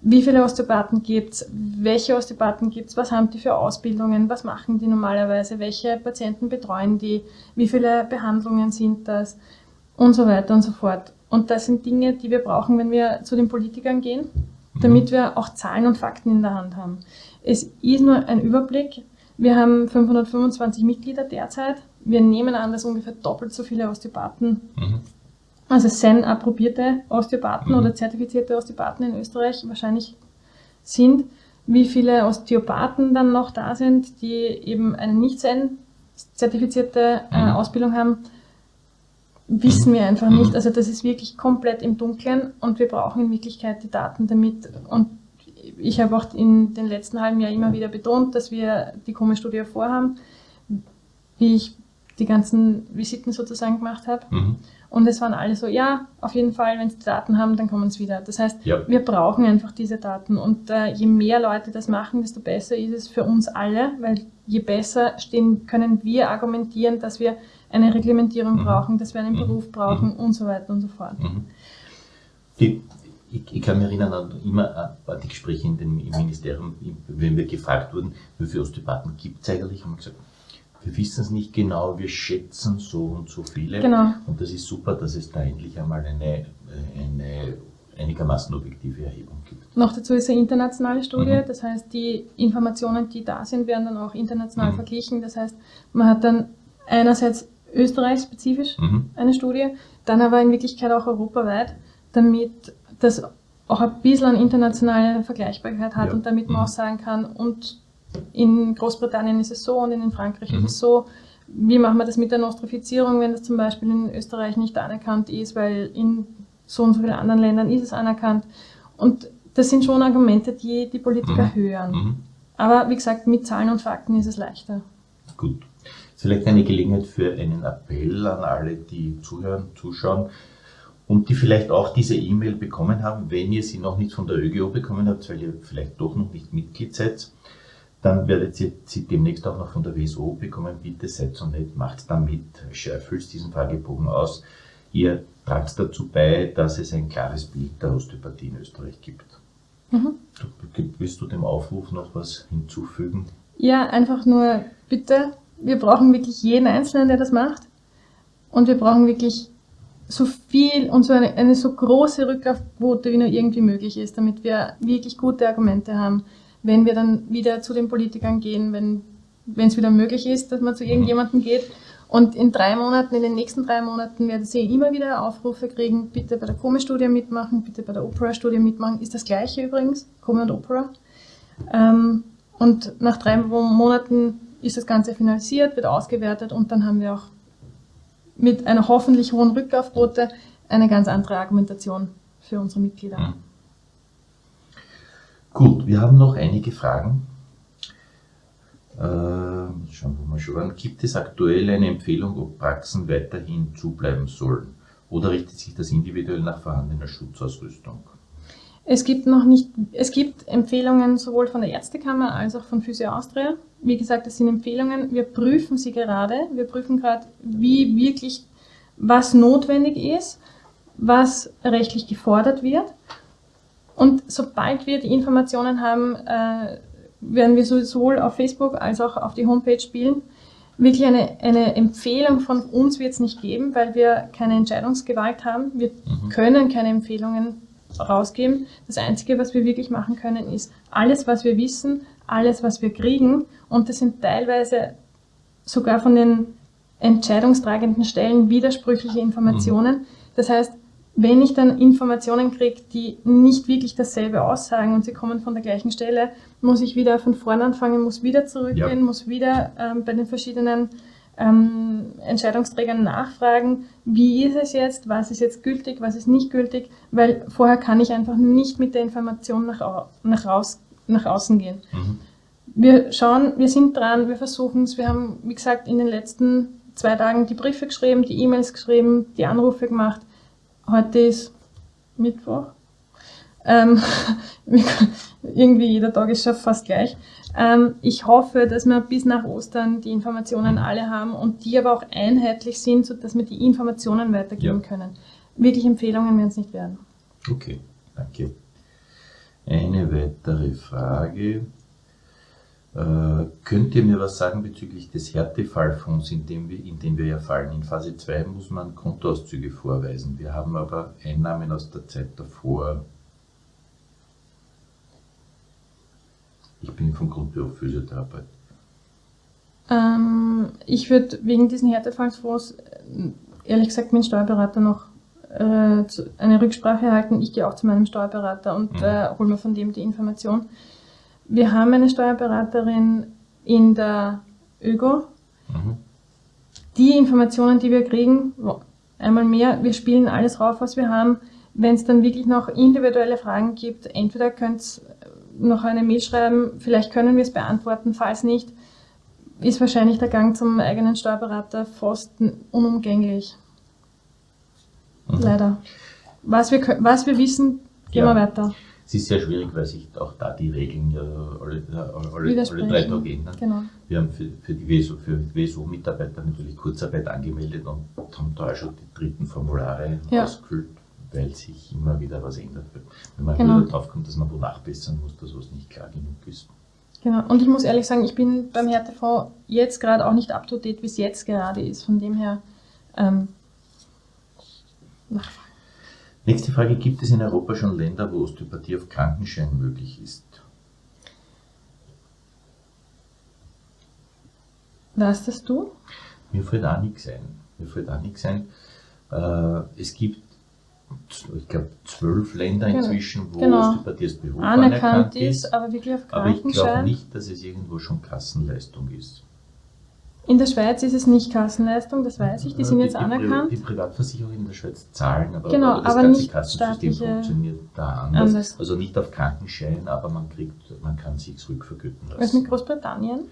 wie viele Osteopathen gibt es, welche Osteopathen gibt es, was haben die für Ausbildungen, was machen die normalerweise, welche Patienten betreuen die, wie viele Behandlungen sind das und so weiter und so fort. Und das sind Dinge, die wir brauchen, wenn wir zu den Politikern gehen, damit mhm. wir auch Zahlen und Fakten in der Hand haben. Es ist nur ein Überblick. Wir haben 525 Mitglieder derzeit. Wir nehmen an, dass ungefähr doppelt so viele Osteopathen mhm also SEN approbierte Osteopathen mhm. oder zertifizierte Osteopathen in Österreich wahrscheinlich sind. Wie viele Osteopathen dann noch da sind, die eben eine nicht SEN zertifizierte äh, mhm. Ausbildung haben, wissen wir einfach nicht. Mhm. Also das ist wirklich komplett im Dunkeln und wir brauchen in Wirklichkeit die Daten damit. Und ich habe auch in den letzten halben Jahr immer wieder betont, dass wir die Koma-Studie vorhaben, wie ich die ganzen Visiten sozusagen gemacht habe. Mhm. Und es waren alle so, ja, auf jeden Fall, wenn sie die Daten haben, dann kommen sie wieder. Das heißt, ja. wir brauchen einfach diese Daten. Und äh, je mehr Leute das machen, desto besser ist es für uns alle, weil je besser stehen, können wir argumentieren, dass wir eine Reglementierung mhm. brauchen, dass wir einen mhm. Beruf brauchen mhm. und so weiter und so fort. Mhm. Die, ich, ich, kann mich erinnern an immer an die Gespräche in den, im Ministerium, wenn wir gefragt wurden, wie viele Osteopathen gibt es eigentlich, haben wir gesagt, wir wissen es nicht genau, wir schätzen so und so viele. Genau. Und das ist super, dass es da endlich einmal eine, eine einigermaßen objektive Erhebung gibt. Noch dazu ist eine internationale Studie, mhm. das heißt, die Informationen, die da sind, werden dann auch international mhm. verglichen. Das heißt, man hat dann einerseits österreichspezifisch mhm. eine Studie, dann aber in Wirklichkeit auch europaweit, damit das auch ein bisschen eine internationale Vergleichbarkeit hat Ja. und damit man Mhm. auch sagen kann, und in Großbritannien ist es so und in Frankreich Mhm. ist es so. Wie machen wir das mit der Nostrifizierung, wenn das zum Beispiel in Österreich nicht anerkannt ist, weil in so und so vielen anderen Ländern ist es anerkannt. Und das sind schon Argumente, die die Politiker Mhm. hören. Mhm. Aber wie gesagt, mit Zahlen und Fakten ist es leichter. Gut. Ist vielleicht eine Gelegenheit für einen Appell an alle, die zuhören, zuschauen und die vielleicht auch diese E-Mail bekommen haben. Wenn ihr sie noch nicht von der ÖGO bekommen habt, weil ihr vielleicht doch noch nicht Mitglied seid, dann werdet ihr sie demnächst auch noch von der WSO bekommen. Bitte seid so nett, macht damit, füllt diesen Fragebogen aus. Ihr tragt dazu bei, dass es ein klares Bild der Osteopathie in Österreich gibt. Mhm. Du, willst du dem Aufruf noch was hinzufügen? Ja, einfach nur bitte, wir brauchen wirklich jeden Einzelnen, der das macht. Und wir brauchen wirklich so viel und so eine, eine so große Rücklaufquote, wie nur irgendwie möglich ist, damit wir wirklich gute Argumente haben, wenn wir dann wieder zu den Politikern gehen, wenn es wieder möglich ist, dass man zu irgendjemandem geht. Und in drei Monaten, in den nächsten drei Monaten werden Sie immer wieder Aufrufe kriegen, bitte bei der Kome-Studie mitmachen, bitte bei der Opera-Studie mitmachen. Ist das gleiche übrigens, Kome und Opera. Ähm, und nach drei Monaten ist das Ganze finalisiert, wird ausgewertet und dann haben wir auch mit einer hoffentlich hohen Rücklaufquote eine ganz andere Argumentation für unsere Mitglieder. Gut, wir haben noch einige Fragen. Äh, schauen wir mal schon an. Gibt es aktuell eine Empfehlung, ob Praxen weiterhin zubleiben sollen? Oder richtet sich das individuell nach vorhandener Schutzausrüstung? Es gibt noch nicht, es gibt Empfehlungen sowohl von der Ärztekammer als auch von Physio Austria. Wie gesagt, das sind Empfehlungen. Wir prüfen sie gerade. Wir prüfen gerade, wie wirklich, was notwendig ist, was rechtlich gefordert wird. Und sobald wir die Informationen haben, äh, werden wir sowohl auf Facebook als auch auf die Homepage spielen. Wirklich eine, eine Empfehlung von uns wird es nicht geben, weil wir keine Entscheidungsgewalt haben. Wir Mhm. können keine Empfehlungen rausgeben. Das Einzige, was wir wirklich machen können, ist alles, was wir wissen, alles, was wir kriegen. Und das sind teilweise sogar von den entscheidungstragenden Stellen widersprüchliche Informationen. Das heißt, wenn ich dann Informationen kriege, die nicht wirklich dasselbe aussagen und sie kommen von der gleichen Stelle, muss ich wieder von vorne anfangen, muss wieder zurückgehen, Ja. muss wieder ähm, bei den verschiedenen ähm, Entscheidungsträgern nachfragen, wie ist es jetzt, was ist jetzt gültig, was ist nicht gültig, weil vorher kann ich einfach nicht mit der Information nach, nach, raus, nach außen gehen. Mhm. Wir schauen, wir sind dran, wir versuchen es. Wir haben, wie gesagt, in den letzten zwei Tagen die Briefe geschrieben, die E-Mails geschrieben, die Anrufe gemacht. Heute ist Mittwoch. Ähm, irgendwie jeder Tag ist schon fast gleich. Ähm, ich hoffe, dass wir bis nach Ostern die Informationen alle haben und die aber auch einheitlich sind, sodass wir die Informationen weitergeben Ja. können. Wirklich Empfehlungen werden es nicht werden. Okay, danke. Eine weitere Frage. Äh, könnt ihr mir was sagen bezüglich des Härtefallfonds, in dem wir, in den wir ja fallen? In Phase 2 muss man Kontoauszüge vorweisen. Wir haben aber Einnahmen aus der Zeit davor. Ich bin vom Grundberuf Physiotherapeut. Ähm, ich würde wegen diesen Härtefallsfonds äh, ehrlich gesagt mit dem Steuerberater noch äh, eine Rücksprache halten. Ich gehe auch zu meinem Steuerberater und Mhm. äh, hole mir von dem die Information. Wir haben eine Steuerberaterin in der ÖGO. Mhm. Die Informationen, die wir kriegen, einmal mehr, wir spielen alles rauf, was wir haben. Wenn es dann wirklich noch individuelle Fragen gibt, entweder könnt ihr noch eine Mail schreiben, vielleicht können wir es beantworten, falls nicht, ist wahrscheinlich der Gang zum eigenen Steuerberater fast unumgänglich. Mhm. Leider. Was wir, was wir wissen, gehen Ja. wir weiter. Es ist sehr schwierig, weil sich auch da die Regeln ja alle, alle, alle Widersprechen. drei Tage ändern. Genau. Wir haben für, für die WSO, für WSO-Mitarbeiter natürlich Kurzarbeit angemeldet und haben da auch schon die dritten Formulare Ja. ausgefüllt, weil sich immer wieder was ändert. Wenn man Genau. wieder drauf kommt, dass man wo nachbessern muss, dass was nicht klar genug ist. Genau. Und ich muss ehrlich sagen, ich bin beim Härtefonds jetzt gerade auch nicht up to date, wie es jetzt gerade ist. Von dem her, ähm, Nachfrage. Nächste Frage, gibt es in Europa schon Länder, wo Osteopathie auf Krankenschein möglich ist? Weißt das du? Mir fällt auch nichts ein. Mir fällt auch nichts ein. Äh, es gibt ich glaube, zwölf Länder genau. inzwischen, wo genau. Osteopathie Beruf anerkannt, anerkannt ist, aber wirklich auf Aber ich glaube nicht, dass es irgendwo schon Kassenleistung ist. In der Schweiz ist es nicht Kassenleistung, das weiß ich, die sind jetzt die, anerkannt. Die Privatversicherungen in der Schweiz zahlen, aber, genau, aber das aber ganze Kassensystem funktioniert da anders. anders. Also nicht auf Krankenschein, aber man kriegt, man kann sich rückvergüten lassen. Was mit Großbritannien?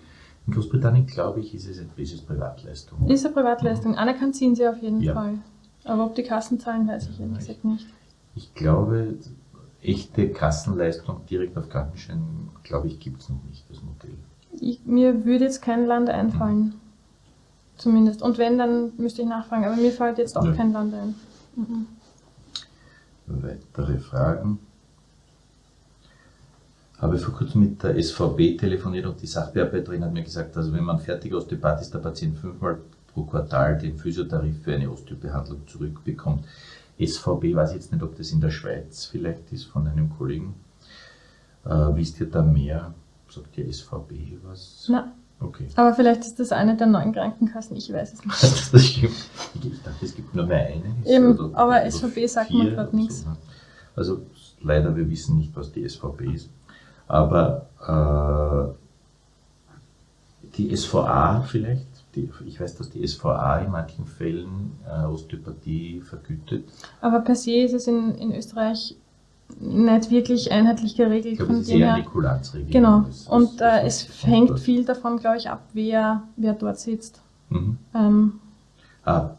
In Großbritannien, glaube ich, ist es, ist es Privatleistung. Ist eine Privatleistung. Mhm. Anerkannt sind sie auf jeden ja. Fall. Aber ob die Kassen zahlen, weiß ich ehrlich gesagt nicht. Ich glaube, echte Kassenleistung direkt auf Krankenschein, glaube ich, gibt es noch nicht, das Modell. Ich, mir würde jetzt kein Land einfallen. Zumindest. Und wenn, dann müsste ich nachfragen. Aber mir fällt jetzt auch ja. kein Land ein. Mhm. Weitere Fragen? Habe vor kurzem mit der SVB telefoniert und die Sachbearbeiterin hat mir gesagt, also wenn man fertig Osteopath ist, der Patient fünfmal pro Quartal den Physiotarif für eine Osteobehandlung zurückbekommt. SVB, weiß ich jetzt nicht, ob das in der Schweiz vielleicht ist von einem Kollegen. Äh, wisst ihr da mehr? Sagt die SVB was? Nein. Okay. Aber vielleicht ist das eine der neuen Krankenkassen, ich weiß es nicht. das stimmt. Ich dachte, es gibt nur mehr eine. Eben, oder, aber oder SVB sagt mir gerade nichts. So. Also leider, wir wissen nicht, was die SVB ist. Aber äh, die SVA vielleicht, die, ich weiß, dass die SVA in manchen Fällen äh, Osteopathie vergütet. Aber per se ist es in, in Österreich nicht wirklich einheitlich geregelt. Ich glaube, es ist eher eine Kulanzregelung. Genau. Das, und äh, es hängt viel davon, glaube ich, ab, wer, wer dort sitzt. Mhm. Ähm, ah,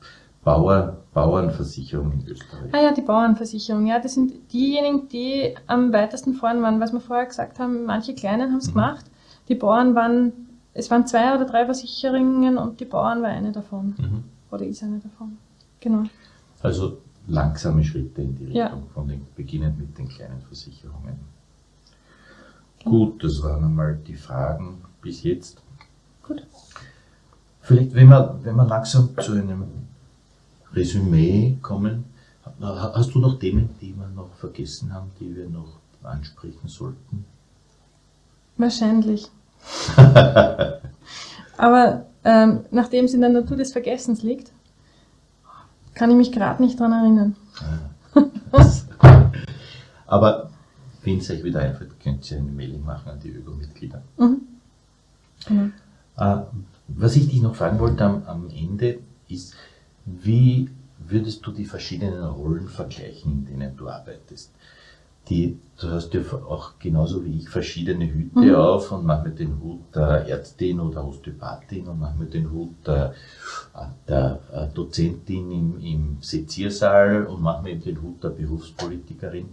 Bauer, Bauernversicherung in Österreich. Ah ja, die Bauernversicherung. Ja, das sind diejenigen, die am weitesten vorn waren. Was wir vorher gesagt haben, manche Kleinen haben es mhm. gemacht. Die Bauern waren, es waren zwei oder drei Versicherungen und die Bauern war eine davon. Mhm. Oder ist eine davon. Genau. Also langsame Schritte in die Richtung, ja. von den, beginnend mit den kleinen Versicherungen. Gut, das waren einmal die Fragen bis jetzt. Gut. Vielleicht, wenn wir, wenn wir langsam zu einem Resümee kommen, hast du noch Themen, die wir noch vergessen haben, die wir noch ansprechen sollten? Wahrscheinlich. Aber ähm, nachdem es in der Natur des Vergessens liegt, kann ich mich gerade nicht daran erinnern. Aber wenn es euch wieder einfällt, könnt ihr eine Mail machen an die Öko-Mitglieder. Mhm. Äh, was ich dich noch fragen wollte am, am Ende ist, wie würdest du die verschiedenen Rollen vergleichen, in denen du arbeitest? Die, du hast ja auch genauso wie ich verschiedene Hüte mhm. auf und manchmal den Hut der Ärztin oder Osteopathin und manchmal den Hut der, der äh, Dozentin im, im Seziersaal und manchmal den Hut der Berufspolitikerin.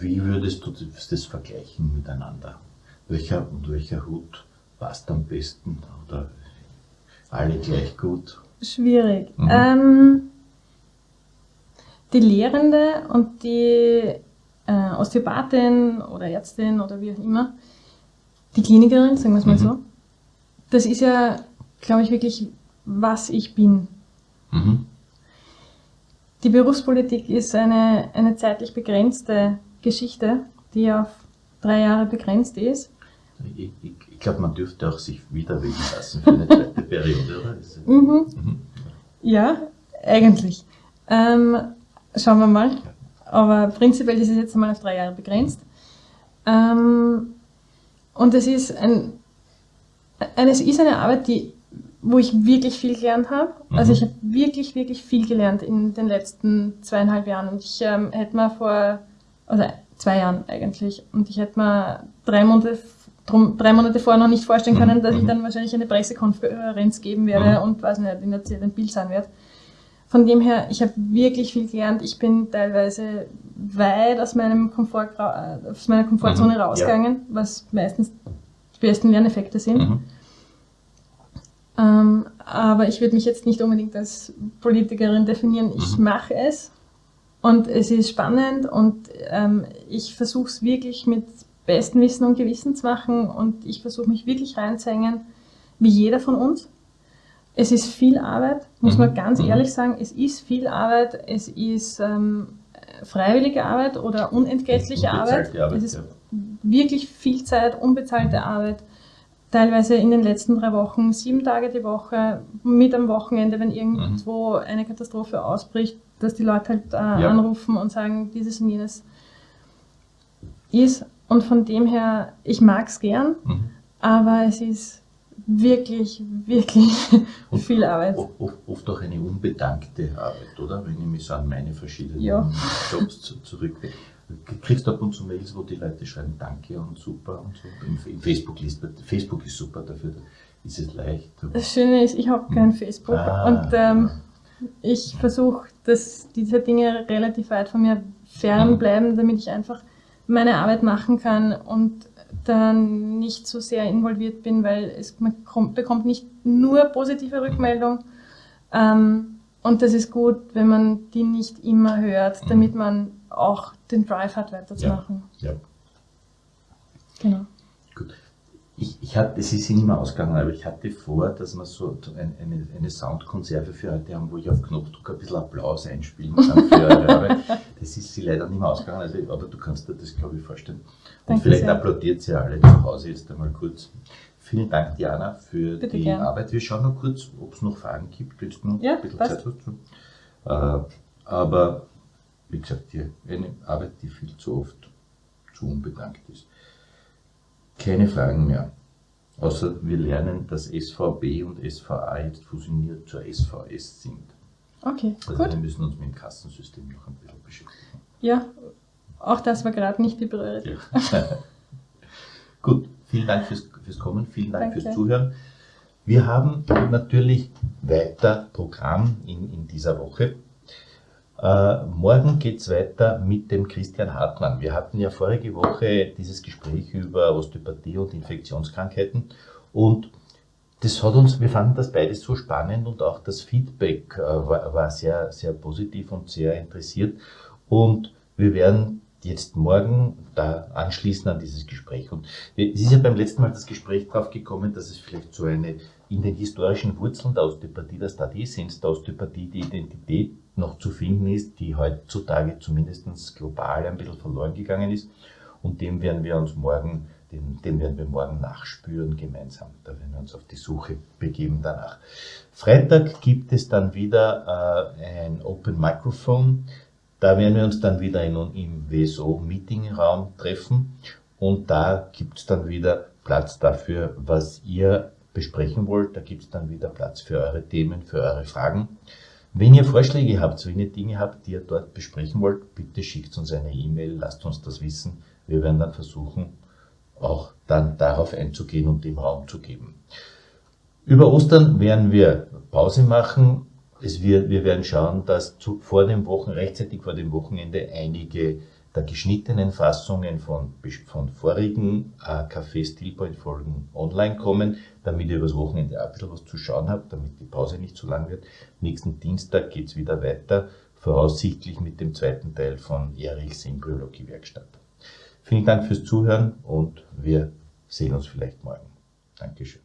Wie würdest du das vergleichen miteinander? Welcher und welcher Hut passt am besten oder alle gleich gut? Schwierig. Mhm. Ähm, die Lehrende und die äh, Osteopathin oder Ärztin oder wie auch immer, die Klinikerin, sagen wir es mal mhm. so, das ist ja, glaube ich, wirklich, was ich bin. Mhm. Die Berufspolitik ist eine, eine zeitlich begrenzte Geschichte, die auf drei Jahre begrenzt ist. Ich, ich, ich glaube, man dürfte auch sich wieder wählen lassen für eine zweite Periode, oder? Mhm. Mhm. Ja, eigentlich. Ähm, schauen wir mal. Aber prinzipiell ist es jetzt einmal auf drei Jahre begrenzt. Ähm, und es ist, ein, ein, es ist eine Arbeit, die, wo ich wirklich viel gelernt habe. Mhm. Also ich habe wirklich, wirklich viel gelernt in den letzten zweieinhalb Jahren. Und ich ähm, hätte mir vor, also zwei Jahren eigentlich, und ich hätte mir drei Monate, drum, drei Monate vorher noch nicht vorstellen können, mhm. dass ich mhm. dann wahrscheinlich eine Pressekonferenz geben werde mhm. und weiß nicht, in der Zeit ein Bild sein werde. Von dem her, ich habe wirklich viel gelernt. Ich bin teilweise weit aus, meinem Komfort, äh, aus meiner Komfortzone mhm, rausgegangen, ja. was meistens die besten Lerneffekte sind. Mhm. Ähm, aber ich würde mich jetzt nicht unbedingt als Politikerin definieren. Ich mhm. mache es und es ist spannend und ähm, ich versuche es wirklich mit bestem Wissen und Gewissen zu machen und ich versuche mich wirklich reinzuhängen, wie jeder von uns. Es ist viel Arbeit, muss mhm. man ganz mhm. ehrlich sagen. Es ist viel Arbeit. Es ist ähm, freiwillige Arbeit oder unentgeltliche Arbeit. Arbeit. Es ist ja. wirklich viel Zeit, unbezahlte mhm. Arbeit. Teilweise in den letzten drei Wochen, sieben Tage die Woche, mit am Wochenende, wenn irgendwo mhm. eine Katastrophe ausbricht, dass die Leute halt äh, ja. anrufen und sagen, dieses und jenes ist. Und von dem her, ich mag es gern, mhm. aber es ist wirklich, wirklich und viel Arbeit. Oft, auch eine unbedankte Arbeit, oder? Wenn ich mich so an meine verschiedenen ja. Jobs zurückdenke. Kriegst du ab und zu Mails, wo die Leute schreiben Danke und super und so. Im, im Facebook liest Facebook ist super dafür, ist es leicht. Das Schöne ist, ich habe kein hm. Facebook ah, und ähm, ich versuche, dass diese Dinge relativ weit von mir fernbleiben, damit ich einfach meine Arbeit machen kann und dann nicht so sehr involviert bin, weil es, man kommt, bekommt nicht nur positive Rückmeldung. Ähm, und das ist gut, wenn man die nicht immer hört, damit man auch den Drive hat, weiterzumachen. Ja, ja. Genau. Ich, ich hatte, es ist nicht mehr ausgegangen, aber ich hatte vor, dass wir so eine, eine, eine Soundkonserve für heute haben, wo ich auf Knopfdruck ein bisschen Applaus einspielen kann für eure Arbeit. Das ist sie leider nicht mehr ausgegangen, also, aber du kannst dir das, glaube ich, vorstellen. Und Danke vielleicht sehr. applaudiert sie alle zu Hause jetzt einmal kurz. Vielen Dank, Diana, für Bitte die gern. Arbeit. Wir schauen noch kurz, ob es noch Fragen gibt. Willst du noch ja, ein bisschen passt. Zeit hast? Äh, aber wie gesagt, die, eine Arbeit, die viel zu oft zu unbedankt ist. Keine Fragen mehr. Außer wir lernen, dass SVB und SVA jetzt fusioniert zur SVS sind. Okay, also gut. wir müssen uns mit dem Kassensystem noch ein bisschen beschäftigen. Ja, auch das war gerade nicht die Priorität. Ja. gut, vielen Dank fürs, fürs Kommen, vielen Dank Danke. fürs Zuhören. Wir haben natürlich weiter Programm in, in dieser Woche. Äh, morgen geht es weiter mit dem Christian Hartmann. Wir hatten ja vorige Woche dieses Gespräch über Osteopathie und Infektionskrankheiten und das hat uns, wir fanden das beides so spannend und auch das Feedback äh, war, war, sehr, sehr positiv und sehr interessiert. Und wir werden jetzt morgen da anschließen an dieses Gespräch. Und es ist ja beim letzten Mal das Gespräch drauf gekommen, dass es vielleicht so eine in den historischen Wurzeln der Osteopathie, der Studiesens der Osteopathie, die Identität noch zu finden ist, die heutzutage zumindest global ein bisschen verloren gegangen ist. Und dem werden wir uns morgen, dem, dem werden wir morgen nachspüren gemeinsam. Da werden wir uns auf die Suche begeben danach. Freitag gibt es dann wieder äh, ein Open Microphone. Da werden wir uns dann wieder in, im WSO Meetingraum treffen und da gibt es dann wieder Platz dafür, was ihr besprechen wollt. Da gibt es dann wieder Platz für eure Themen, für eure Fragen. Wenn ihr Vorschläge habt, wenn ihr Dinge habt, die ihr dort besprechen wollt, bitte schickt uns eine E-Mail, lasst uns das wissen. Wir werden dann versuchen, auch dann darauf einzugehen und dem Raum zu geben. Über Ostern werden wir Pause machen. Es wird, wir werden schauen, dass zu, vor dem Wochen, rechtzeitig vor dem Wochenende einige der geschnittenen Fassungen von, von vorigen äh, Café Stillpoint Folgen online kommen, damit ihr übers Wochenende auch ein bisschen was zu schauen habt, damit die Pause nicht zu lang wird. Nächsten Dienstag geht's wieder weiter, voraussichtlich mit dem zweiten Teil von Erichs Embryologie-Werkstatt. Vielen Dank fürs Zuhören und wir sehen uns vielleicht morgen. Dankeschön.